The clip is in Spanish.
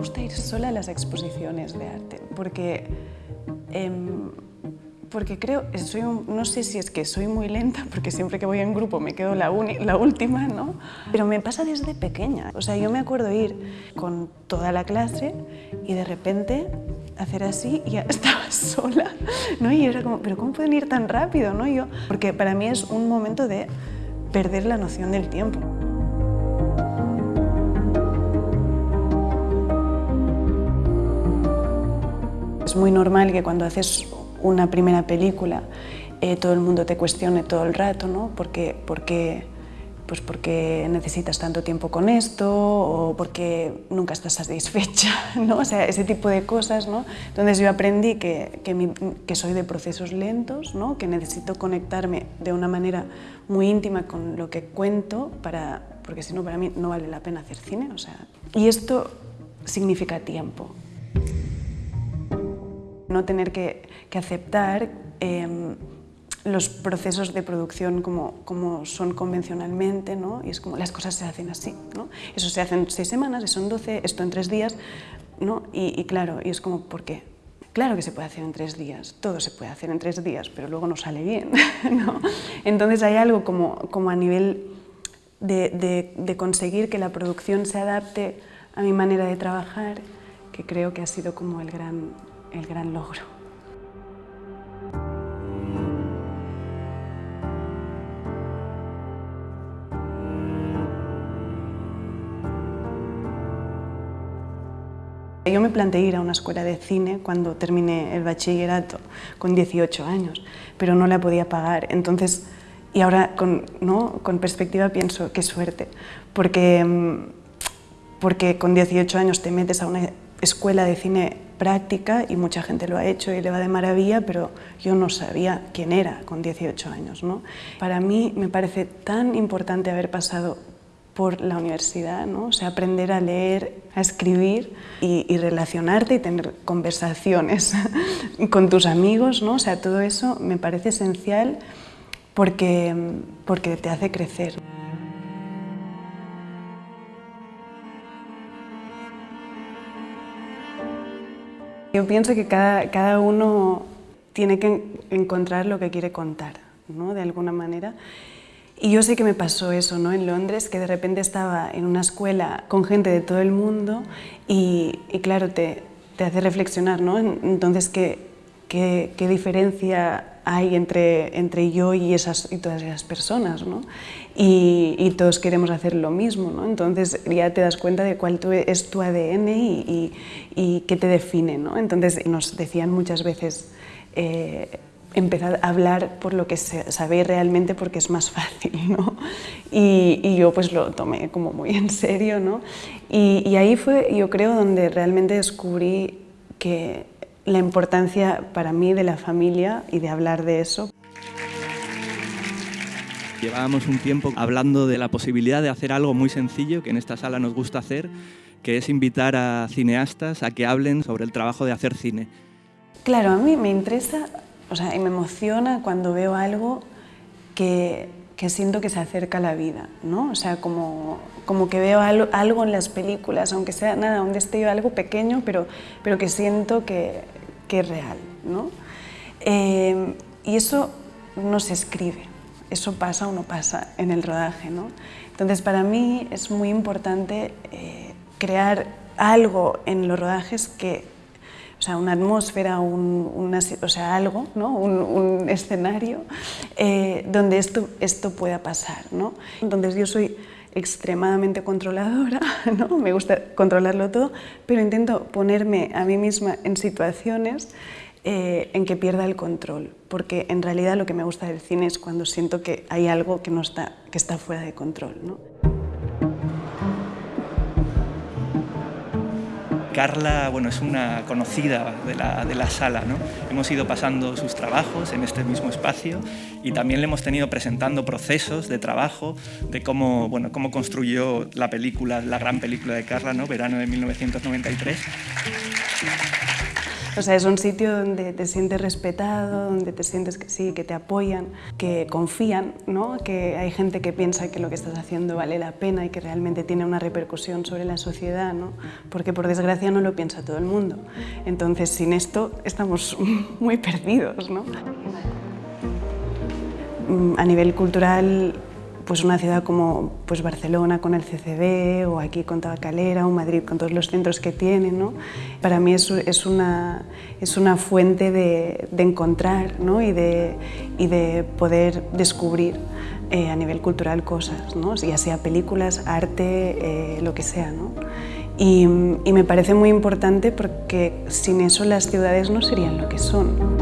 gusta ir sola a las exposiciones de arte, porque, em, porque creo, soy no sé si es que soy muy lenta, porque siempre que voy en grupo me quedo la, la última, ¿no? Pero me pasa desde pequeña. O sea, yo me acuerdo ir con toda la clase y de repente hacer así y ya estaba sola, ¿no? Y era como, ¿pero cómo pueden ir tan rápido, no? Yo, porque para mí es un momento de perder la noción del tiempo. Es muy normal que cuando haces una primera película eh, todo el mundo te cuestione todo el rato, ¿no? Porque, porque, pues porque necesitas tanto tiempo con esto o porque nunca estás satisfecha, ¿no? O sea, ese tipo de cosas, ¿no? Entonces yo aprendí que, que, que soy de procesos lentos, ¿no? Que necesito conectarme de una manera muy íntima con lo que cuento para, porque si no para mí no vale la pena hacer cine, o sea... Y esto significa tiempo no tener que, aceptar em, los procesos de producción como, como son convencionalmente, ¿no? y es como las cosas se hacen así. ¿no? Eso se hace en seis semanas, eso en doce, esto en tres días, ¿no? y, claro, y es como, ¿por qué? Claro que se puede hacer en tres días, todo se puede hacer en tres días, pero luego no sale bien. ¿no? Entonces hay algo como, como a nivel de, de conseguir que la producción se adapte a mi manera de trabajar, que creo que ha sido como el gran, el gran logro. Yo me planteé ir a una escuela de cine cuando terminé el bachillerato con 18 años, pero no la podía pagar. Entonces, y ahora con, ¿no? con perspectiva pienso, qué suerte, porque, mm, porque con 18 años te metes a una escuela de cine práctica y mucha gente lo ha hecho y le va de maravilla, pero yo no sabía quién era con 18 años. ¿no? Para mí me parece tan importante haber pasado por la universidad, ¿no? o sea, aprender a leer, a escribir y, relacionarte y tener conversaciones con tus amigos, ¿no? o sea, todo eso me parece esencial porque, porque te hace crecer. Yo pienso que cada, cada uno tiene que encontrar lo que quiere contar, ¿no? de alguna manera. Y yo sé que me pasó eso ¿no? en Londres, que de repente estaba en una escuela con gente de todo el mundo y, claro, te, te, hace reflexionar, ¿no? Entonces, ¿qué, qué, qué diferencia hay entre, entre yo y, esas, y todas esas personas, ¿no? Y, y, todos queremos hacer lo mismo, ¿no? Entonces ya te das cuenta de cuál es tu ADN y, y, qué te define, ¿no? Entonces nos decían muchas veces, eh, empezar a hablar por lo que sabéis realmente porque es más fácil, ¿no? Y, y, yo pues lo tomé como muy en serio, ¿no? Y, y ahí fue, yo creo, donde realmente descubrí que la importancia para mí de la familia y de hablar de eso. Llevábamos un tiempo hablando de la posibilidad de hacer algo muy sencillo que en esta sala nos gusta hacer, que es invitar a cineastas a que hablen sobre el trabajo de hacer cine. Claro, a mí me interesa o sea, y me emociona cuando veo algo que, que siento que se acerca a la vida, ¿no? O sea, como, como que veo algo, algo, en las películas, aunque sea nada, un destello, algo pequeño, pero, pero que siento que, que es real, ¿no? Eh, y eso no se escribe, eso pasa o no pasa en el rodaje, ¿no? Entonces, para mí es muy importante eh, crear algo en los rodajes que, o sea, una atmósfera, un, o sea, algo, ¿no? un, escenario eh, donde esto, esto pueda pasar, ¿no? Entonces yo soy extremadamente controladora, ¿no? me gusta controlarlo todo, pero intento ponerme a mí misma en situaciones eh, en que pierda el control, porque en realidad lo que me gusta del cine es cuando siento que hay algo que, no está, que está fuera de control. ¿no? Carla bueno, es una conocida de la, de la sala. ¿no? Hemos ido pasando sus trabajos en este mismo espacio y también le hemos tenido presentando procesos de trabajo de cómo, bueno, cómo construyó la película, la gran película de Carla, ¿no? Verano de 1993. O sea, es un sitio donde te sientes respetado, donde te sientes que sí, que te apoyan, que confían, ¿no? que hay gente que piensa que lo que estás haciendo vale la pena y que realmente tiene una repercusión sobre la sociedad, ¿no? porque por desgracia no lo piensa todo el mundo. Entonces, sin esto estamos muy perdidos. ¿no? A nivel cultural, pues una ciudad como pues Barcelona con el CCB o aquí con Tabacalera o Madrid con todos los centros que tiene, ¿no? para mí es, es, una, es una fuente de, de encontrar ¿no? y, de, y de poder descubrir eh, a nivel cultural cosas, ¿no? ya sea películas, arte, eh, lo que sea. ¿no? Y, y me parece muy importante porque sin eso las ciudades no serían lo que son.